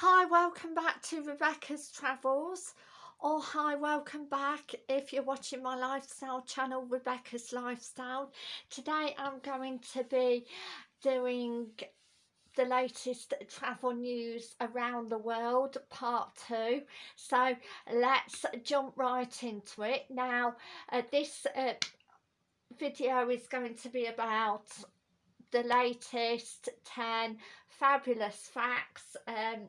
Hi, welcome back to Rebecca's Travels. Or hi, welcome back if you're watching my lifestyle channel, Rebecca's Lifestyle. Today I'm going to be doing the latest travel news around the world part two. So let's jump right into it. Now uh, this uh, video is going to be about the latest 10 fabulous facts um,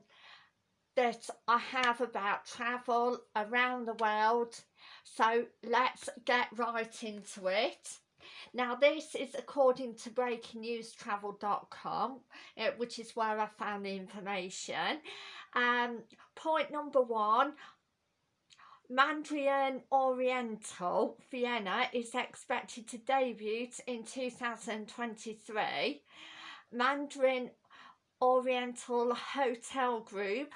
that I have about travel around the world. So let's get right into it. Now this is according to breakingnewstravel.com uh, which is where I found the information. Um, point number one Mandarin Oriental Vienna is expected to debut in 2023 Mandarin Oriental Hotel Group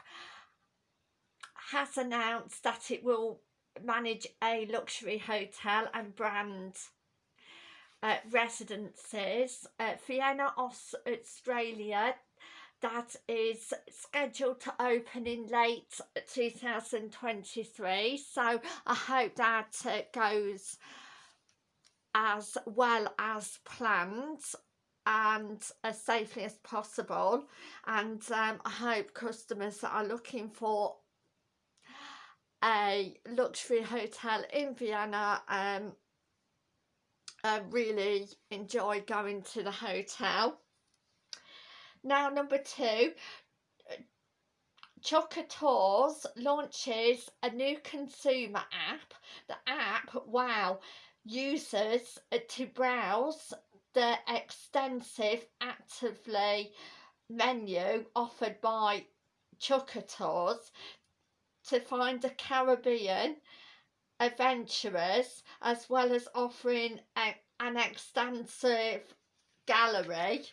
has announced that it will manage a luxury hotel and brand uh, residences. Uh, Vienna, Australia, that is scheduled to open in late 2023. So I hope that uh, goes as well as planned and as safely as possible and um, I hope customers that are looking for a luxury hotel in Vienna um, uh, really enjoy going to the hotel. Now number two, Chukka Tours launches a new consumer app. The app, wow, users to browse the extensive actively menu offered by Chukka Tours to find the Caribbean adventurers as well as offering a, an extensive gallery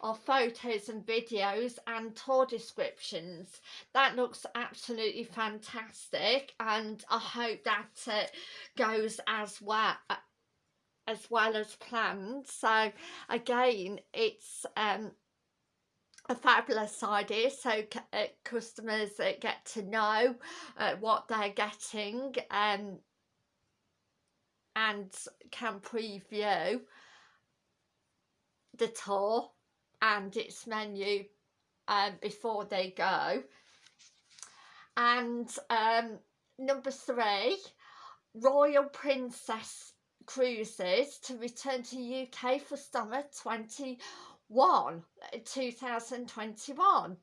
of photos and videos and tour descriptions. That looks absolutely fantastic and I hope that it goes as well as well as planned. So again it's um a fabulous idea so uh, customers uh, get to know uh, what they're getting um, and can preview the tour and its menu um, before they go. And um, number three Royal Princess Cruises to return to UK for summer 20 1 2021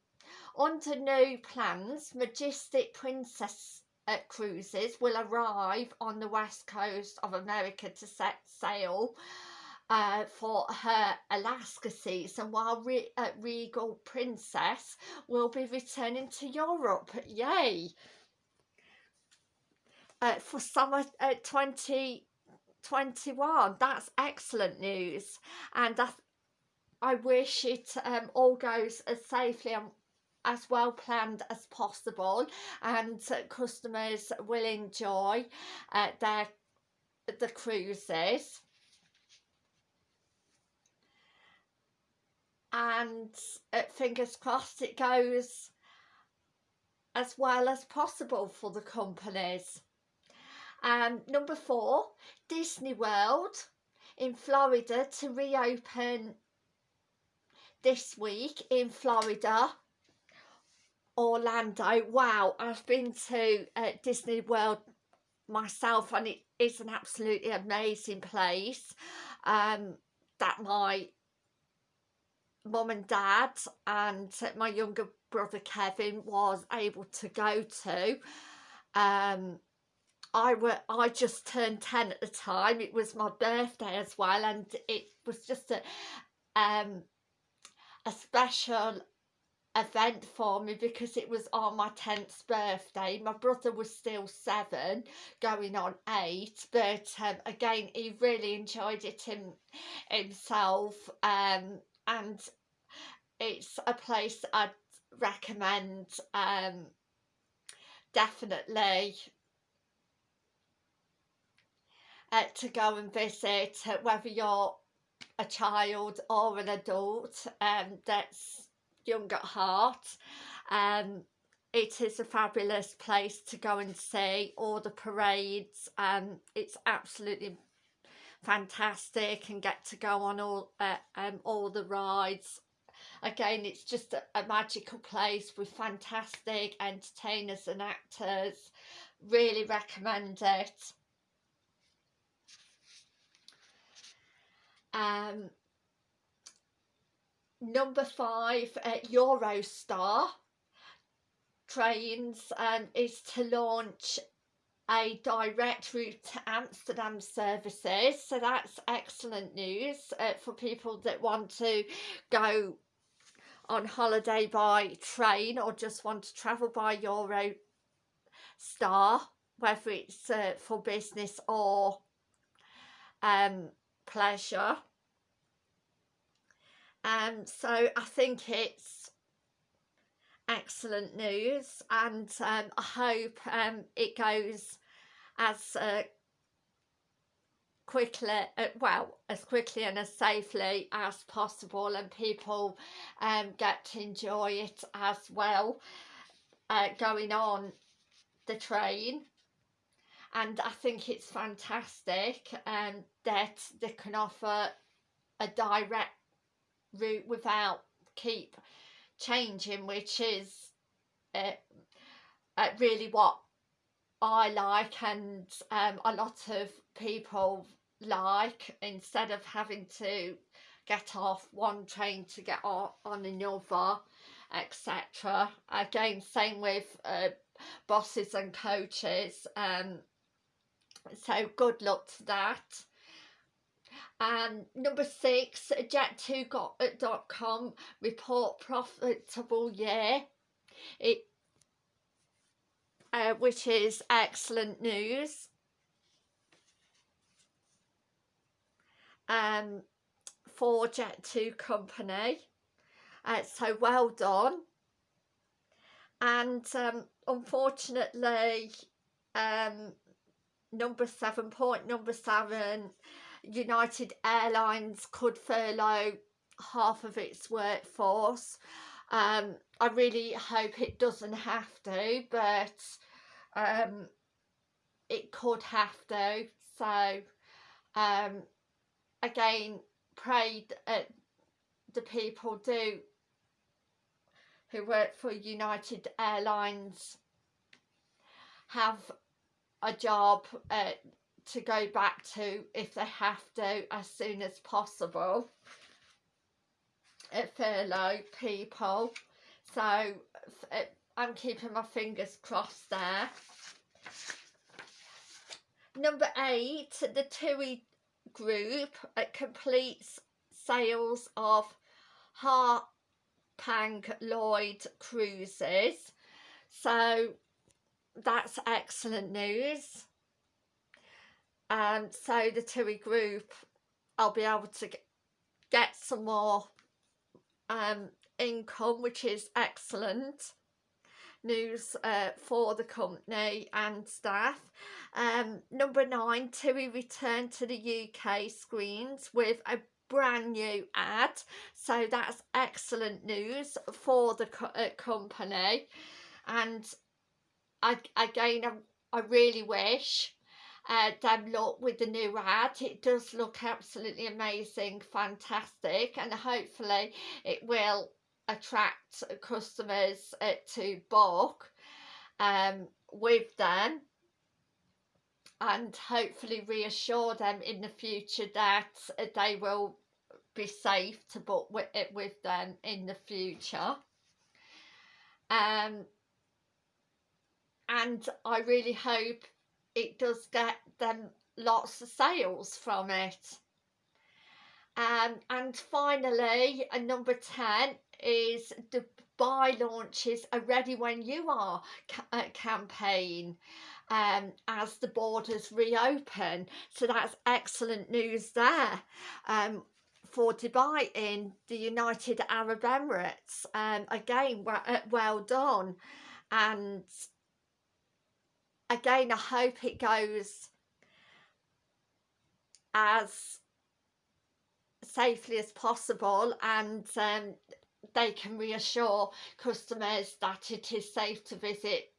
under new plans majestic princess uh, cruises will arrive on the west coast of america to set sail uh, for her Alaska season while Re uh, Regal Princess will be returning to Europe. Yay! Uh, for summer uh, 2021. That's excellent news. And I wish it um, all goes as safely and as well planned as possible and customers will enjoy uh, their the cruises and uh, fingers crossed it goes as well as possible for the companies. Um, number four, Disney World in Florida to reopen this week in Florida Orlando. Wow I've been to uh, Disney World myself and it is an absolutely amazing place. Um, that my mum and dad and my younger brother Kevin was able to go to. Um, I were I just turned 10 at the time. It was my birthday as well and it was just a um a special event for me because it was on my 10th birthday. My brother was still seven going on eight but um, again he really enjoyed it in, himself um, and it's a place I'd recommend um, definitely uh, to go and visit uh, whether you're a child or an adult um, that's young at heart. Um, it is a fabulous place to go and see all the parades. Um, it's absolutely fantastic and get to go on all uh, um, all the rides again it's just a, a, magical place with fantastic entertainers and actors really recommend it um number five eurostar trains um, is to launch a direct route to Amsterdam services. So that's excellent news uh, for people that want to go on holiday by train or just want to travel by Euro Star whether it's uh, for business or um, pleasure. Um, so I think it's excellent news and um, I hope um, it goes as uh, quickly uh, well as quickly and as safely as possible and people um, get to enjoy it as well. Uh, going on the train and I think it's fantastic um, that they can offer a direct route without keep changing which is uh, uh, really what I like and um, a lot of people like. Instead of having to get off one train to get on, another etc again same with uh, buses and coaches um so good luck to that and number six jet2.com report profitable year it uh, which is excellent news. Um, for Jet2 company. Uh, so well done. And um, unfortunately, um, number seven, point number seven, United Airlines could furlough half of its workforce. Um, I really hope it doesn't have to, but um, it could have to. So, um, again, pray that the people do who work for United Airlines have a job uh, to go back to if they have to as soon as possible. At furlough people. So I'm keeping my fingers crossed there. Number eight the TUI group uh, completes sales of Hapag Lloyd cruises. So that's excellent news. Um, so the TUI group I'll be able to get some more um, income which is excellent news uh, for the company and staff. Um, number nine, TUI returned to the UK screens with a brand new ad. So that's excellent news for the co uh, company. And I, again I, really wish uh, them look with the new ad it does look absolutely amazing fantastic and hopefully it will attract customers uh, to book um, with them and hopefully reassure them in the future that they will be safe to book with, it with them in the future. Um, and I really hope it does get them lots of sales from it. Um, and finally, a number 10 is Dubai launches a Ready When You Are ca uh, campaign um, as the borders reopen. So that's excellent news there. Um, for Dubai in the United Arab Emirates. Um, again, well, uh, well done. And again, I hope it goes as safely as possible and um, they can reassure customers that it is safe to visit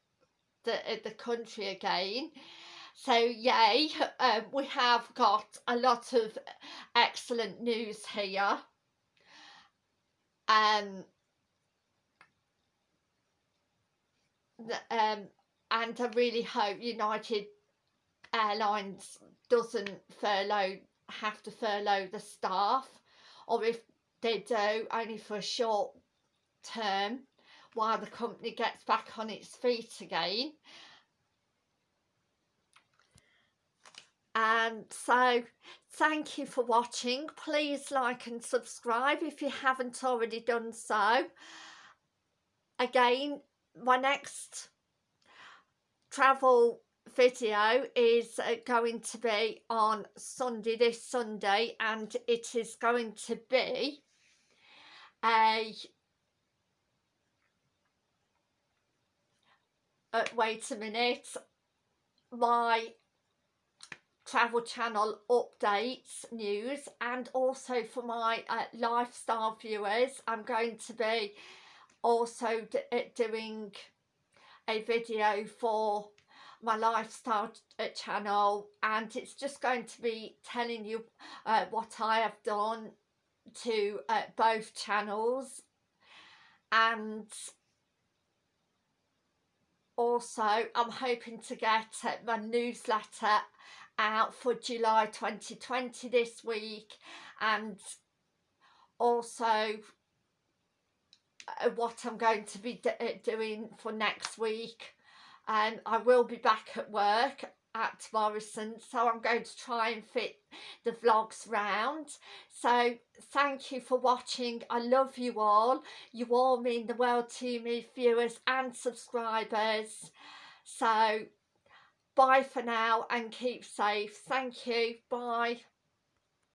the, uh, the country again. So yay, um, we have got a lot of excellent news here. Um, um, and I really hope United Airlines doesn't furlough have to furlough the staff or if they do only for a short term while the company gets back on its feet again. And so thank you for watching. Please like and subscribe if you haven't already done so. Again my next travel video is uh, going to be on Sunday this Sunday and it is going to be a uh, wait a minute my travel channel updates news and also for my uh, lifestyle viewers I'm going to be also uh, doing a video for my lifestyle uh, channel and it's just going to be telling you uh, what I have done to uh, both channels. And also I'm hoping to get uh, my newsletter out for July 2020 this week. And also what I'm going to be uh, doing for next week. And I will be back at work at Morrison so I'm going to try and fit the vlogs round. So thank you for watching. I love you all. You all mean the world to me viewers and subscribers. So bye for now and keep safe. Thank you. Bye